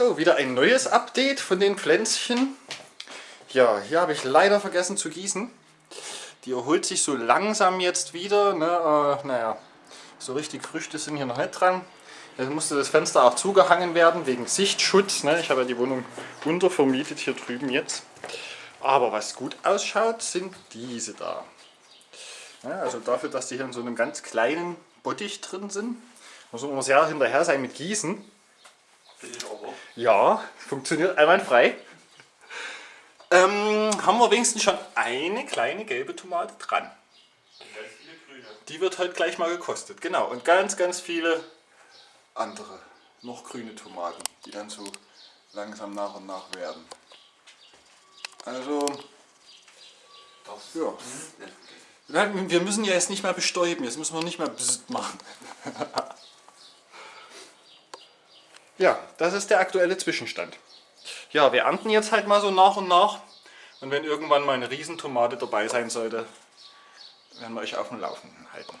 So, wieder ein neues Update von den Pflänzchen. Ja, hier habe ich leider vergessen zu gießen. Die erholt sich so langsam jetzt wieder. Ne? Äh, naja, so richtig Früchte sind hier noch nicht dran. Jetzt musste das Fenster auch zugehangen werden wegen Sichtschutz. Ne? Ich habe ja die Wohnung untervermietet hier drüben jetzt. Aber was gut ausschaut, sind diese da. Ja, also dafür, dass die hier in so einem ganz kleinen Bottich drin sind, muss man sehr hinterher sein mit Gießen. Ja, funktioniert einwandfrei. Ähm, haben wir wenigstens schon eine kleine gelbe Tomate dran. Die wird halt gleich mal gekostet. Genau, und ganz, ganz viele andere, noch grüne Tomaten, die dann so langsam nach und nach werden. Also, ja. Wir müssen ja jetzt nicht mehr bestäuben, jetzt müssen wir nicht mehr machen. Ja, das ist der aktuelle Zwischenstand. Ja, wir ernten jetzt halt mal so nach und nach. Und wenn irgendwann mal eine Riesentomate dabei sein sollte, werden wir euch auf dem Laufenden halten.